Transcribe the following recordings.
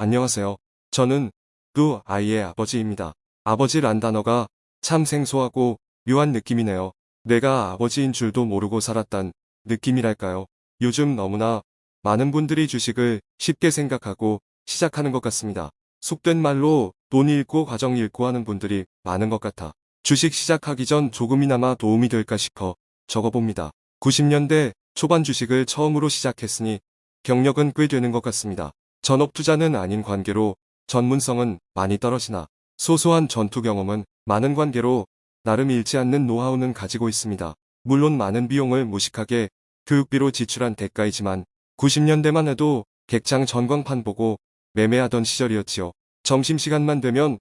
안녕하세요. 저는 두 아이의 아버지입니다. 아버지란 단어가 참 생소하고 묘한 느낌이네요. 내가 아버지인 줄도 모르고 살았단 느낌이랄까요. 요즘 너무나 많은 분들이 주식을 쉽게 생각하고 시작하는 것 같습니다. 속된 말로 돈 잃고 가정 잃고 하는 분들이 많은 것 같아 주식 시작하기 전 조금이나마 도움이 될까 싶어 적어봅니다. 90년대 초반 주식을 처음으로 시작했으니 경력은 꽤 되는 것 같습니다. 전업 투자는 아닌 관계로 전문성은 많이 떨어지나 소소한 전투 경험은 많은 관계로 나름 잃지 않는 노하우는 가지고 있습니다. 물론 많은 비용을 무식하게 교육비로 지출한 대가이지만 90년대만 해도 객장 전광판 보고 매매하던 시절이었지요. 점심시간만 되면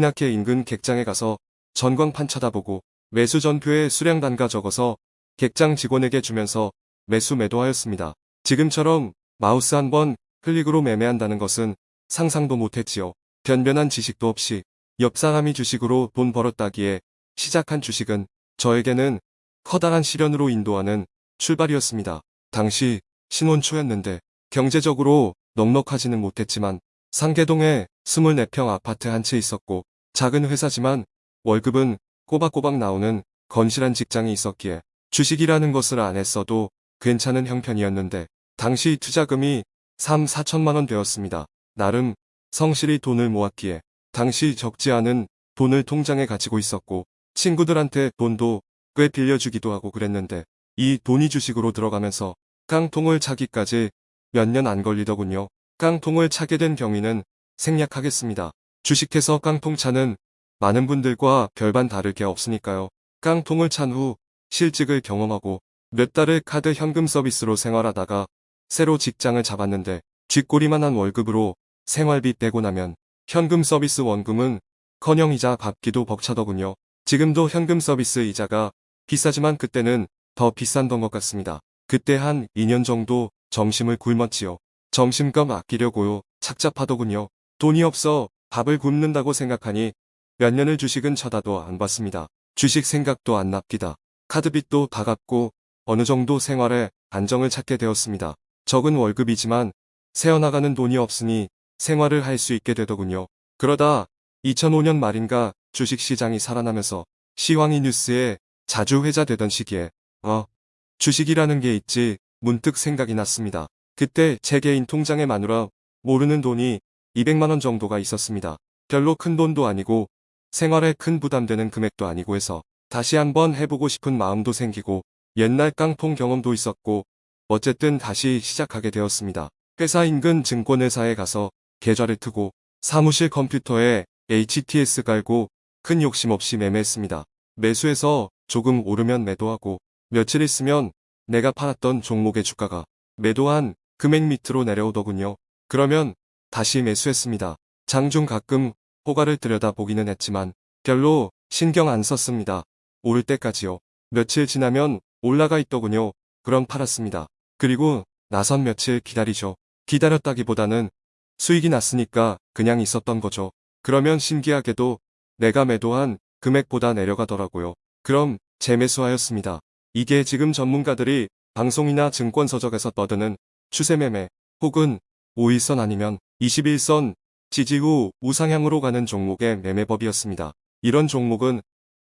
나게 인근 객장에 가서 전광판 쳐다보고 매수 전표에 수량 단가 적어서 객장 직원에게 주면서 매수 매도하였습니다. 지금처럼 마우스 한 번 클릭으로 매매한다는 것은 상상도 못했지요. 변변한 지식도 없이 옆 사람이 주식으로 돈 벌었다기에 시작한 주식은 저에게는 커다란 시련으로 인도하는 출발이었습니다. 당시 신혼 초였는데 경제적으로 넉넉하지는 못했지만 상계동에 24평 아파트 한 채 있었고 작은 회사지만 월급은 꼬박꼬박 나오는 건실한 직장이 있었기에 주식이라는 것을 안 했어도 괜찮은 형편이었는데 당시 투자금이 3, 4천만 원 되었습니다. 나름 성실히 돈을 모았기에 당시 적지 않은 돈을 통장에 가지고 있었고 친구들한테 돈도 꽤 빌려주기도 하고 그랬는데 이 돈이 주식으로 들어가면서 깡통을 차기까지 몇 년 안 걸리더군요. 깡통을 차게 된 경위는 생략하겠습니다. 주식해서 깡통 차는 많은 분들과 별반 다를 게 없으니까요. 깡통을 찬 후 실직을 경험하고 몇 달을 카드 현금 서비스로 생활하다가 새로 직장을 잡았는데 쥐꼬리만 한 월급으로 생활비 빼고 나면 현금 서비스 원금은 커녕 이자 갚기도 벅차더군요. 지금도 현금 서비스 이자가 비싸지만 그때는 더 비싼던 것 같습니다. 그때 한 2년 정도 점심을 굶었지요. 점심값 아끼려고요. 착잡하더군요. 돈이 없어 밥을 굶는다고 생각하니 몇 년을 주식은 쳐다도 안 봤습니다. 주식 생각도 안 납니다. 카드빚도 다 갚고 어느 정도 생활에 안정을 찾게 되었습니다. 적은 월급이지만 새어나가는 돈이 없으니 생활을 할 수 있게 되더군요. 그러다 2005년 말인가 주식시장이 살아나면서 시황이 뉴스에 자주 회자되던 시기에 어 주식이라는 게 있지 문득 생각이 났습니다. 그때 제 개인 통장에 마누라 모르는 돈이 200만원 정도가 있었습니다. 별로 큰 돈도 아니고 생활에 큰 부담되는 금액도 아니고 해서 다시 한번 해보고 싶은 마음도 생기고 옛날 깡통 경험도 있었고 어쨌든 다시 시작하게 되었습니다. 회사 인근 증권회사에 가서 계좌를 트고 사무실 컴퓨터에 HTS 깔고 큰 욕심 없이 매매했습니다. 매수해서 조금 오르면 매도하고 며칠 있으면 내가 팔았던 종목의 주가가 매도한 금액 밑으로 내려오더군요. 그러면 다시 매수했습니다. 장중 가끔 호가를 들여다보기는 했지만 별로 신경 안 썼습니다. 오를 때까지요. 며칠 지나면 올라가 있더군요. 그럼 팔았습니다. 그리고 나선 며칠 기다리죠. 기다렸다기보다는 수익이 났으니까 그냥 있었던 거죠. 그러면 신기하게도 내가 매도한 금액보다 내려가더라고요. 그럼 재매수하였습니다. 이게 지금 전문가들이 방송이나 증권 서적에서 떠드는 추세매매 혹은 5일선 아니면 21선 지지 후 우상향으로 가는 종목의 매매법이었습니다. 이런 종목은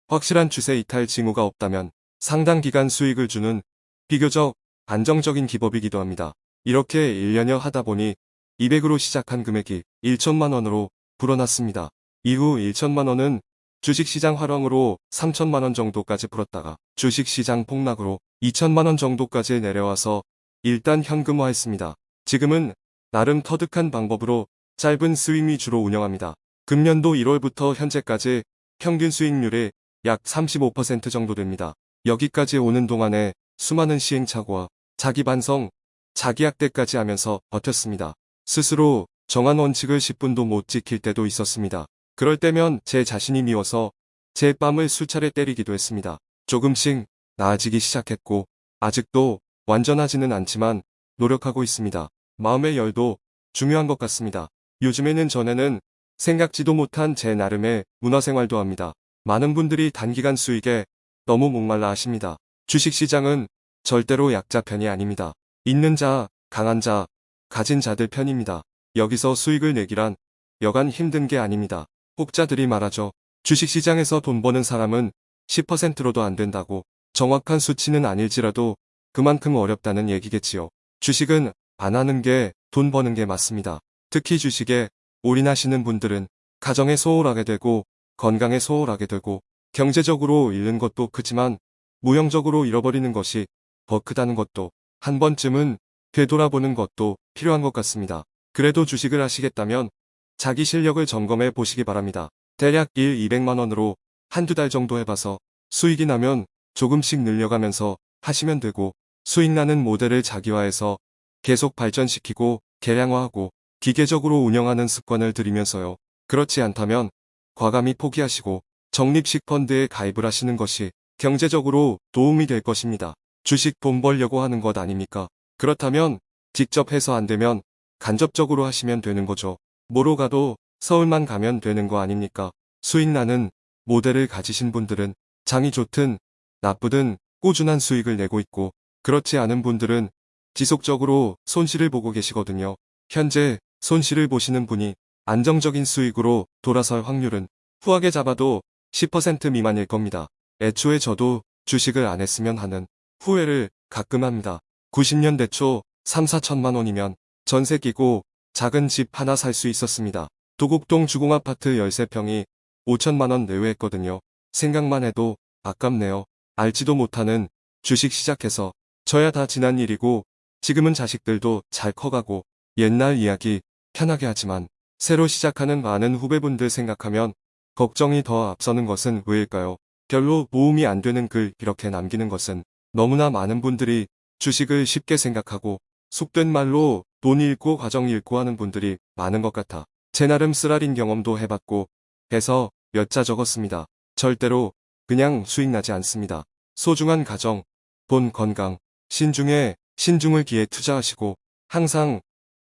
확실한 추세 이탈 징후가 없다면 상당 기간 수익을 주는 비교적 안정적인 기법이기도 합니다. 이렇게 1년여 하다 보니 200으로 시작한 금액이 1천만원으로 불어났습니다. 이후 1천만원은 주식시장 활황으로 3천만원 정도까지 불었다가 주식시장 폭락으로 2천만원 정도까지 내려와서 일단 현금화했습니다. 지금은 나름 터득한 방법으로 짧은 스윙 위주로 운영합니다. 금년도 1월부터 현재까지 평균 수익률이 약 35% 정도 됩니다. 여기까지 오는 동안에 수많은 시행착오와 자기 반성, 자기 학대까지 하면서 버텼습니다. 스스로 정한 원칙을 10분도 못 지킬 때도 있었습니다. 그럴 때면 제 자신이 미워서 제 뺨을 수차례 때리기도 했습니다. 조금씩 나아지기 시작했고 아직도 완전하지는 않지만 노력하고 있습니다. 마음의 열도 중요한 것 같습니다. 요즘에는 전에는 생각지도 못한 제 나름의 문화생활도 합니다. 많은 분들이 단기간 수익에 너무 목말라 하십니다. 주식시장은 절대로 약자 편이 아닙니다. 있는 자, 강한 자, 가진 자들 편입니다. 여기서 수익을 내기란 여간 힘든 게 아닙니다. 혹자들이 말하죠. 주식시장에서 돈 버는 사람은 10%로도 안 된다고 정확한 수치는 아닐지라도 그만큼 어렵다는 얘기겠지요. 주식은 안 하는 게 돈 버는 게 맞습니다. 특히 주식에 올인하시는 분들은 가정에 소홀하게 되고 건강에 소홀하게 되고 경제적으로 잃는 것도 크지만 무형적으로 잃어버리는 것이 더 크다는 것도 한 번쯤은 되돌아보는 것도 필요한 것 같습니다. 그래도 주식을 하시겠다면 자기 실력을 점검해 보시기 바랍니다. 대략 1, 200만원으로 한두 달 정도 해봐서 수익이 나면 조금씩 늘려가면서 하시면 되고 수익 나는 모델을 자기화해서 계속 발전시키고 개량화하고 기계적으로 운영하는 습관을 들이면서요. 그렇지 않다면 과감히 포기하시고 적립식 펀드에 가입을 하시는 것이 경제적으로 도움이 될 것입니다. 주식 돈 벌려고 하는 것 아닙니까? 그렇다면 직접 해서 안 되면 간접적으로 하시면 되는 거죠. 뭐로 가도 서울만 가면 되는 거 아닙니까? 수익 나는 모델을 가지신 분들은 장이 좋든 나쁘든 꾸준한 수익을 내고 있고 그렇지 않은 분들은 지속적으로 손실을 보고 계시거든요. 현재 손실을 보시는 분이 안정적인 수익으로 돌아설 확률은 후하게 잡아도 10% 미만일 겁니다. 애초에 저도 주식을 안 했으면 하는 후회를 가끔 합니다. 90년대 초 3, 4천만 원이면 전세 끼고 작은 집 하나 살 수 있었습니다. 도곡동 주공아파트 13평이 5천만 원 내외했거든요. 생각만 해도 아깝네요. 알지도 못하는 주식 시작해서 저야 다 지난 일이고 지금은 자식들도 잘 커가고 옛날 이야기 편하게 하지만 새로 시작하는 많은 후배분들 생각하면 걱정이 더 앞서는 것은 왜일까요? 별로 모음이 안 되는 글 이렇게 남기는 것은 너무나 많은 분들이 주식을 쉽게 생각하고 속된 말로 돈 잃고 과정 잃고 하는 분들이 많은 것 같아 제 나름 쓰라린 경험도 해봤고 해서 몇 자 적었습니다. 절대로 그냥 수익 나지 않습니다. 소중한 가정, 돈 건강, 신중에 신중을 기해 투자하시고 항상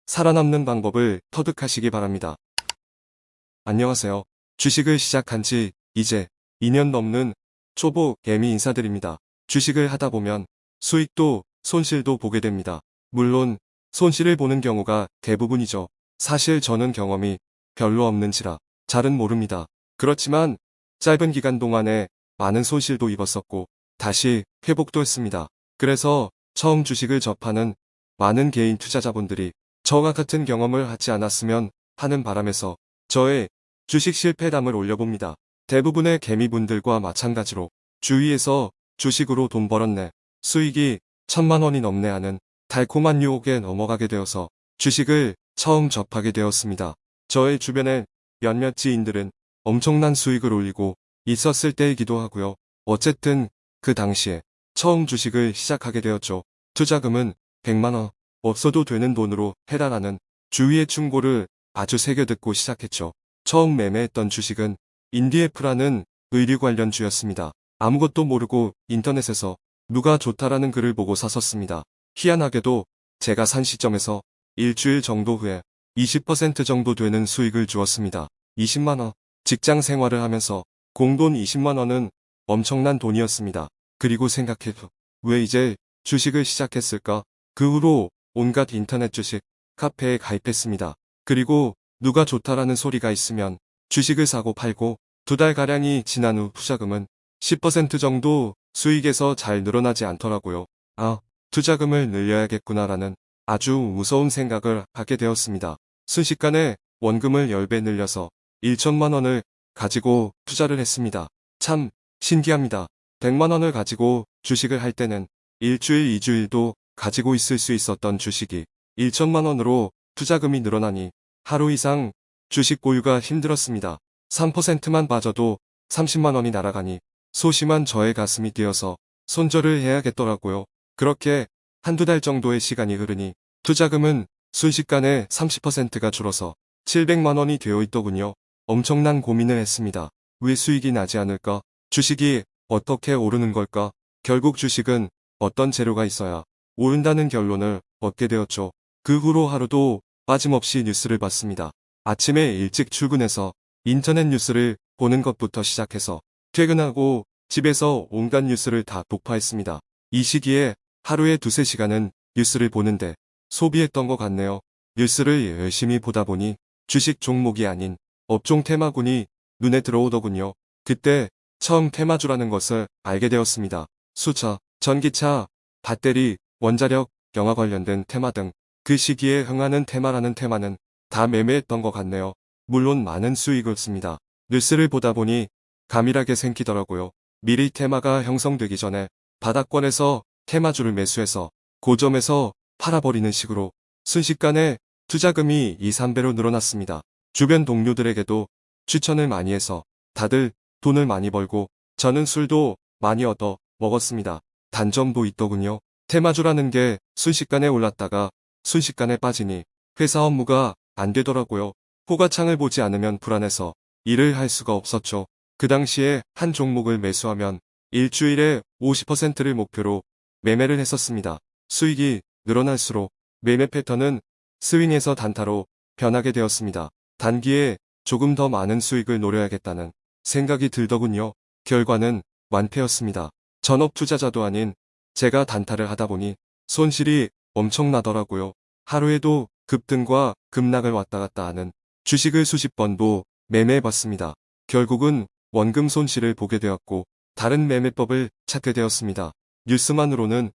살아남는 방법을 터득하시기 바랍니다. 안녕하세요. 주식을 시작한 지 이제 2년 넘는 초보 개미 인사드립니다. 주식을 하다 보면 수익도 손실도 보게 됩니다. 물론 손실을 보는 경우가 대부분이죠. 사실 저는 경험이 별로 없는지라 잘은 모릅니다. 그렇지만 짧은 기간 동안에 많은 손실도 입었었고 다시 회복도 했습니다. 그래서 처음 주식을 접하는 많은 개인 투자자분들이 저와 같은 경험을 하지 않았으면 하는 바람에서 저의 주식 실패담을 올려봅니다. 대부분의 개미분들과 마찬가지로 주위에서 주식으로 돈 벌었네. 수익이 천만 원이 넘네 하는 달콤한 유혹에 넘어가게 되어서 주식을 처음 접하게 되었습니다. 저의 주변의 몇몇 지인들은 엄청난 수익을 올리고 있었을 때이기도 하고요. 어쨌든 그 당시에 처음 주식을 시작하게 되었죠. 투자금은 100만원 없어도 되는 돈으로 해달라는 주위의 충고를 아주 새겨 듣고 시작했죠. 처음 매매했던 주식은 인디에프라는 의류 관련 주였습니다. 아무것도 모르고 인터넷에서 누가 좋다라는 글을 보고 샀었습니다. 희한하게도 제가 산 시점에서 일주일 정도 후에 20% 정도 되는 수익을 주었습니다. 20만원. 직장 생활을 하면서 공돈 20만원은 엄청난 돈이었습니다. 그리고 생각해도 왜 이제 주식을 시작했을까? 그 후로 온갖 인터넷 주식 카페에 가입했습니다. 그리고 누가 좋다라는 소리가 있으면 주식을 사고 팔고 두 달가량이 지난 후 투자금은 10% 정도 수익에서 잘 늘어나지 않더라고요. 아, 투자금을 늘려야겠구나라는 아주 무서운 생각을 하게 되었습니다. 순식간에 원금을 10배 늘려서 1천만 원을 가지고 투자를 했습니다. 참 신기합니다. 100만 원을 가지고 주식을 할 때는 일주일, 이주일도 가지고 있을 수 있었던 주식이 1천만 원으로 투자금이 늘어나니 하루 이상 주식 보유가 힘들었습니다. 3%만 빠져도 30만 원이 날아가니 소심한 저의 가슴이 뛰어서 손절을 해야겠더라고요. 그렇게 한두 달 정도의 시간이 흐르니 투자금은 순식간에 30%가 줄어서 700만 원이 되어 있더군요. 엄청난 고민을 했습니다. 왜 수익이 나지 않을까? 주식이 어떻게 오르는 걸까? 결국 주식은 어떤 재료가 있어야 오른다는 결론을 얻게 되었죠. 그 후로 하루도 빠짐없이 뉴스를 봤습니다. 아침에 일찍 출근해서 인터넷 뉴스를 보는 것부터 시작해서 퇴근하고 집에서 온갖 뉴스를 다 독파했습니다. 이 시기에 하루에 두세 시간은 뉴스를 보는데 소비했던 것 같네요. 뉴스를 열심히 보다 보니 주식 종목이 아닌 업종 테마군이 눈에 들어오더군요. 그때 처음 테마주라는 것을 알게 되었습니다. 수차, 전기차, 배터리, 원자력, 영화 관련된 테마 등 그 시기에 흥하는 테마라는 테마는 다 매매했던 것 같네요. 물론 많은 수익을 씁니다. 뉴스를 보다 보니 감일하게 생기더라고요. 미리 테마가 형성되기 전에 바닥권에서 테마주를 매수해서 고점에서 팔아버리는 식으로 순식간에 투자금이 2, 3배로 늘어났습니다. 주변 동료들에게도 추천을 많이 해서 다들 돈을 많이 벌고 저는 술도 많이 얻어 먹었습니다. 단점도 있더군요. 테마주라는 게 순식간에 올랐다가 순식간에 빠지니 회사 업무가 안 되더라고요. 호가창을 보지 않으면 불안해서 일을 할 수가 없었죠. 그 당시에 한 종목을 매수하면 일주일에 50%를 목표로 매매를 했었습니다. 수익이 늘어날수록 매매 패턴은 스윙에서 단타로 변하게 되었습니다. 단기에 조금 더 많은 수익을 노려야겠다는 생각이 들더군요. 결과는 완패였습니다. 전업 투자자도 아닌 제가 단타를 하다 보니 손실이 엄청나더라고요. 하루에도 급등과 급락을 왔다 갔다 하는 주식을 수십 번도 매매해봤습니다. 결국은 원금 손실을 보게 되었고 다른 매매법을 찾게 되었습니다. 뉴스만으로는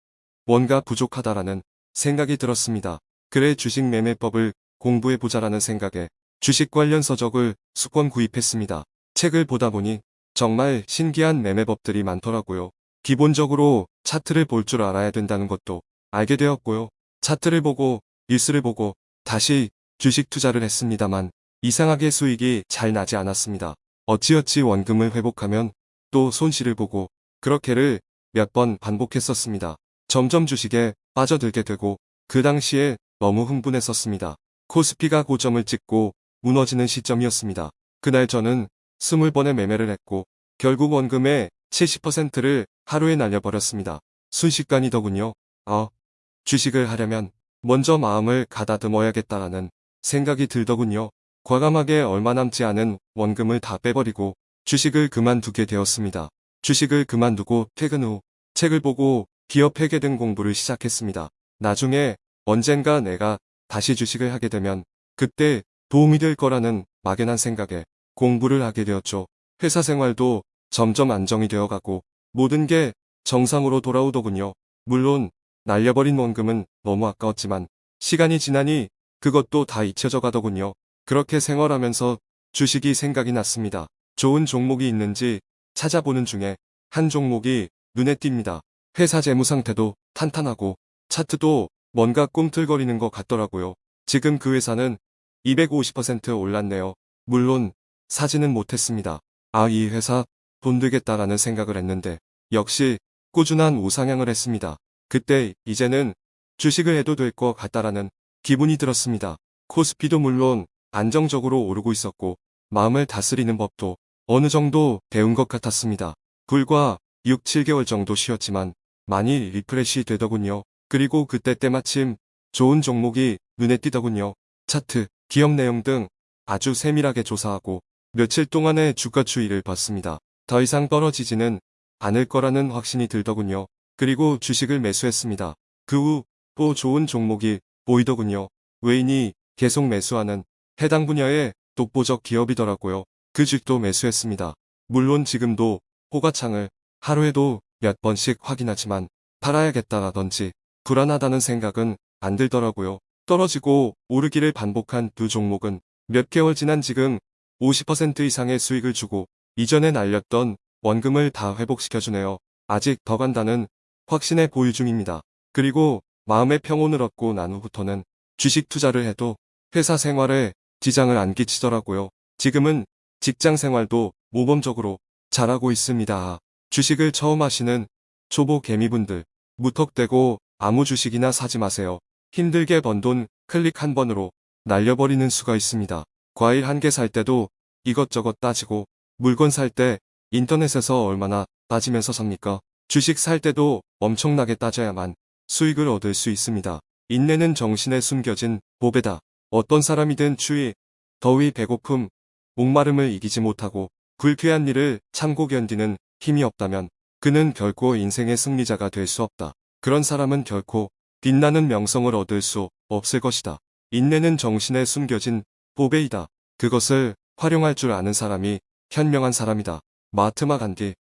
뭔가 부족하다라는 생각이 들었습니다. 그래 주식 매매법을 공부해보자라는 생각에 주식 관련 서적을 수권 구입했습니다. 책을 보다 보니 정말 신기한 매매법들이 많더라고요. 기본적으로 차트를 볼 줄 알아야 된다는 것도 알게 되었고요. 차트를 보고 뉴스를 보고 다시 주식 투자를 했습니다만 이상하게 수익이 잘 나지 않았습니다. 어찌어찌 원금을 회복하면 또 손실을 보고 그렇게를 몇 번 반복했었습니다. 점점 주식에 빠져들게 되고 그 당시에 너무 흥분했었습니다. 코스피가 고점을 찍고 무너지는 시점이었습니다. 그날 저는 20번의 매매를 했고 결국 원금의 70%를 하루에 날려버렸습니다. 순식간이더군요. 어, 주식을 하려면 먼저 마음을 가다듬어야겠다라는 생각이 들더군요. 과감하게 얼마 남지 않은 원금을 다 빼버리고 주식을 그만두게 되었습니다. 주식을 그만두고 퇴근 후 책을 보고 기업 회계 등 공부를 시작했습니다. 나중에 언젠가 내가 다시 주식을 하게 되면 그때 도움이 될 거라는 막연한 생각에 공부를 하게 되었죠. 회사 생활도 점점 안정이 되어가고 모든 게 정상으로 돌아오더군요. 물론 날려버린 원금은 너무 아까웠지만 시간이 지나니 그것도 다 잊혀져 가더군요. 그렇게 생활하면서 주식이 생각이 났습니다. 좋은 종목이 있는지 찾아보는 중에 한 종목이 눈에 띕니다. 회사 재무 상태도 탄탄하고 차트도 뭔가 꿈틀거리는 것 같더라고요. 지금 그 회사는 250% 올랐네요. 물론 사지는 못했습니다. 아, 이 회사 돈 되겠다라는 생각을 했는데 역시 꾸준한 우상향을 했습니다. 그때 이제는 주식을 해도 될 것 같다라는 기분이 들었습니다. 코스피도 물론 안정적으로 오르고 있었고 마음을 다스리는 법도 어느 정도 배운 것 같았습니다. 불과 6, 7개월 정도 쉬었지만 많이 refresh 되더군요. 그리고 그때 때마침 좋은 종목이 눈에 띄더군요. 차트, 기업 내용 등 아주 세밀하게 조사하고 며칠 동안의 주가 추이를 봤습니다. 더 이상 떨어지지는 않을 거라는 확신이 들더군요. 그리고 주식을 매수했습니다. 그 후 또 좋은 종목이 보이더군요. 외인이 계속 매수하는 해당 분야의 독보적 기업이더라고요. 그 주식도 매수했습니다. 물론 지금도 호가창을 하루에도 몇 번씩 확인하지만 팔아야겠다라든지 불안하다는 생각은 안 들더라고요. 떨어지고 오르기를 반복한 두 종목은 몇 개월 지난 지금 50% 이상의 수익을 주고 이전에 날렸던 원금을 다 회복시켜주네요. 아직 더 간다는 확신에 보유 중입니다. 그리고 마음의 평온을 얻고 난 후부터는 주식 투자를 해도 회사 생활에 지장을 안 끼치더라고요. 지금은 직장 생활도 모범적으로 잘하고 있습니다. 주식을 처음 하시는 초보 개미분들 무턱대고 아무 주식이나 사지 마세요. 힘들게 번 돈 클릭 한 번으로 날려버리는 수가 있습니다. 과일 한 개 살 때도 이것저것 따지고 물건 살 때 인터넷에서 얼마나 따지면서 삽니까? 주식 살 때도 엄청나게 따져야만 수익을 얻을 수 있습니다. 인내는 정신에 숨겨진 보배다. 어떤 사람이든 추위, 더위, 배고픔, 목마름을 이기지 못하고 불쾌한 일을 참고 견디는 힘이 없다면 그는 결코 인생의 승리자가 될 수 없다. 그런 사람은 결코 빛나는 명성을 얻을 수 없을 것이다. 인내는 정신에 숨겨진 보배이다. 그것을 활용할 줄 아는 사람이 현명한 사람이다. 마트마 간디